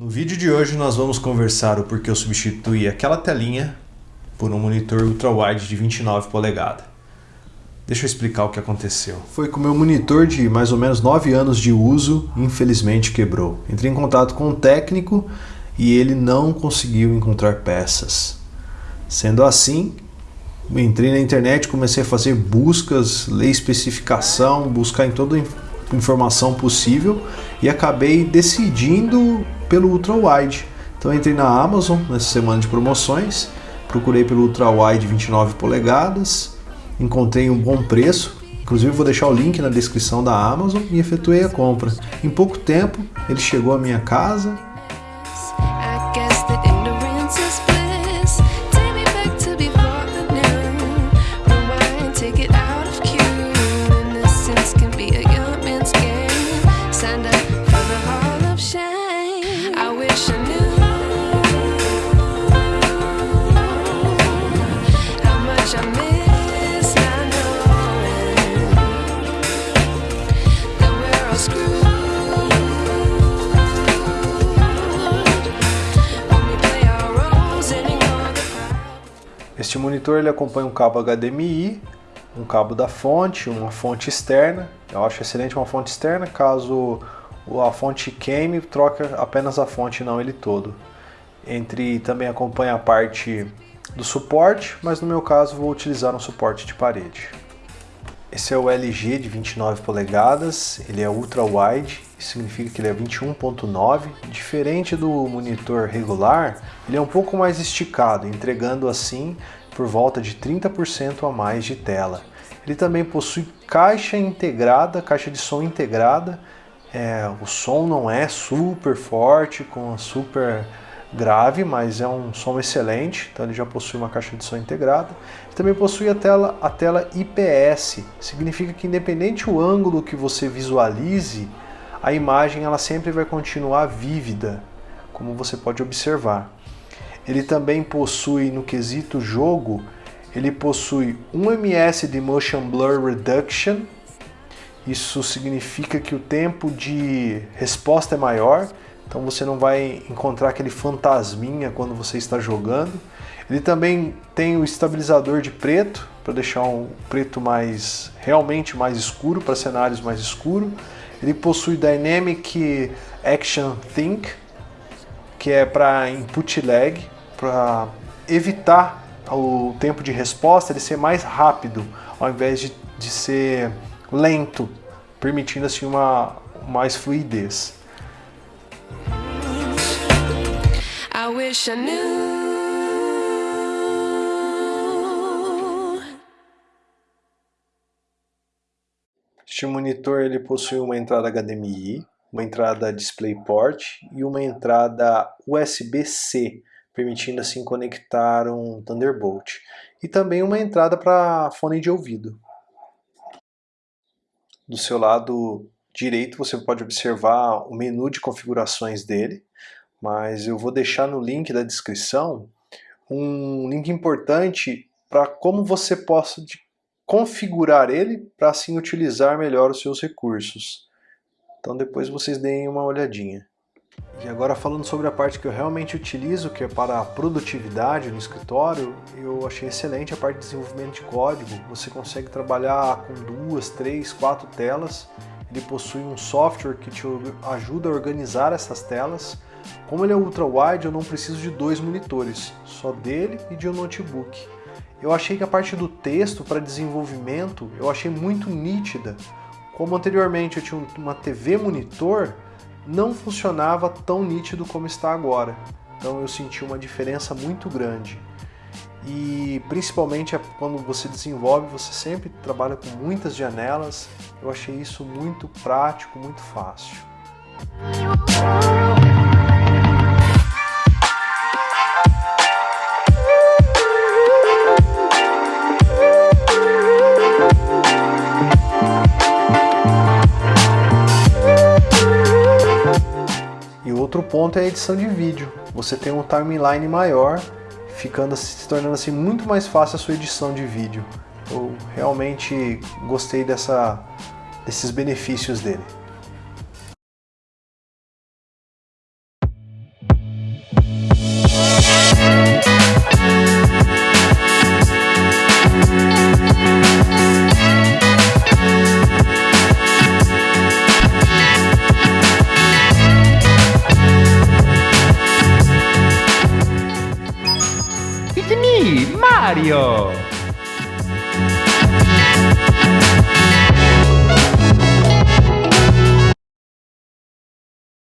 No vídeo de hoje nós vamos conversar o porquê eu substituí aquela telinha por um monitor ultra-wide de 29 polegadas. Deixa eu explicar o que aconteceu. Foi com o meu monitor de mais ou menos 9 anos de uso, infelizmente quebrou. Entrei em contato com o técnico e ele não conseguiu encontrar peças. Sendo assim, entrei na internet, comecei a fazer buscas, ler especificação, buscar em toda informação possível e acabei decidindo pelo Ultra Wide. Então entrei na Amazon nessa semana de promoções, procurei pelo Ultra Wide 29 polegadas, encontrei um bom preço, inclusive vou deixar o link na descrição da Amazon e efetuei a compra. Em pouco tempo ele chegou à minha casa, monitor ele acompanha um cabo HDMI, um cabo da fonte, uma fonte externa. Eu acho excelente uma fonte externa, caso a fonte queime, troca apenas a fonte, não ele todo. Entre também acompanha a parte do suporte, mas no meu caso vou utilizar um suporte de parede. Esse é o LG de 29 polegadas, ele é ultra wide, isso significa que ele é 21.9. Diferente do monitor regular, ele é um pouco mais esticado, entregando assim por volta de 30% a mais de tela. Ele também possui caixa integrada, caixa de som integrada. É, o som não é super forte, com super grave, mas é um som excelente, então ele já possui uma caixa de som integrada. Ele também possui a tela, a tela IPS, significa que independente o ângulo que você visualize, a imagem ela sempre vai continuar vívida, como você pode observar. Ele também possui, no quesito jogo, ele possui 1 ms de Motion Blur Reduction, isso significa que o tempo de resposta é maior, então você não vai encontrar aquele fantasminha quando você está jogando. Ele também tem o estabilizador de preto, para deixar um preto mais realmente mais escuro, para cenários mais escuros. Ele possui Dynamic Action Think, que é para input lag, para evitar o tempo de resposta ele ser mais rápido, ao invés de, de ser lento, permitindo assim uma mais fluidez. I wish I knew Este monitor ele possui uma entrada HDMI, uma entrada DisplayPort e uma entrada USB-C, permitindo assim conectar um Thunderbolt. E também uma entrada para fone de ouvido. Do seu lado direito você pode observar o menu de configurações dele, mas eu vou deixar no link da descrição um link importante para como você possa configurar ele para assim utilizar melhor os seus recursos. Então depois vocês deem uma olhadinha. E agora falando sobre a parte que eu realmente utilizo, que é para a produtividade no escritório, eu achei excelente a parte de desenvolvimento de código. Você consegue trabalhar com duas, três, quatro telas. Ele possui um software que te ajuda a organizar essas telas. Como ele é ultra wide, eu não preciso de dois monitores, só dele e de um notebook. Eu achei que a parte do texto para desenvolvimento eu achei muito nítida. Como anteriormente eu tinha uma TV monitor, não funcionava tão nítido como está agora. Então eu senti uma diferença muito grande. E principalmente é quando você desenvolve, você sempre trabalha com muitas janelas. Eu achei isso muito prático, muito fácil. Ponto é a edição de vídeo. Você tem um timeline maior, ficando se tornando assim muito mais fácil a sua edição de vídeo. Eu realmente gostei dessa, desses benefícios dele. ¡Sí, Mario!